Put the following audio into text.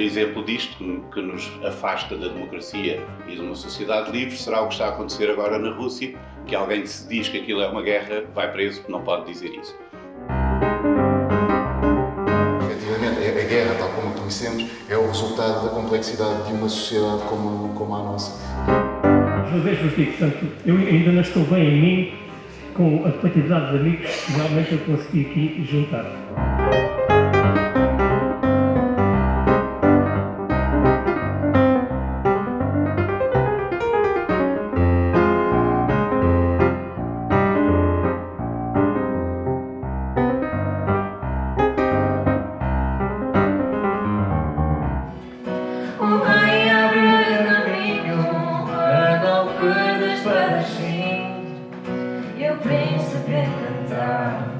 exemplo disto, que nos afasta da democracia e de uma sociedade livre, será o que está a acontecer agora na Rússia, que alguém se diz que aquilo é uma guerra, vai preso, não pode dizer isso. Efetivamente, a guerra, tal como a conhecemos, é o resultado da complexidade de uma sociedade como, como a nossa. Às vezes vos digo, portanto, eu ainda não estou bem em mim com a quantidade de amigos que realmente eu consegui aqui juntar. Para não perdes para si E o príncipe cantar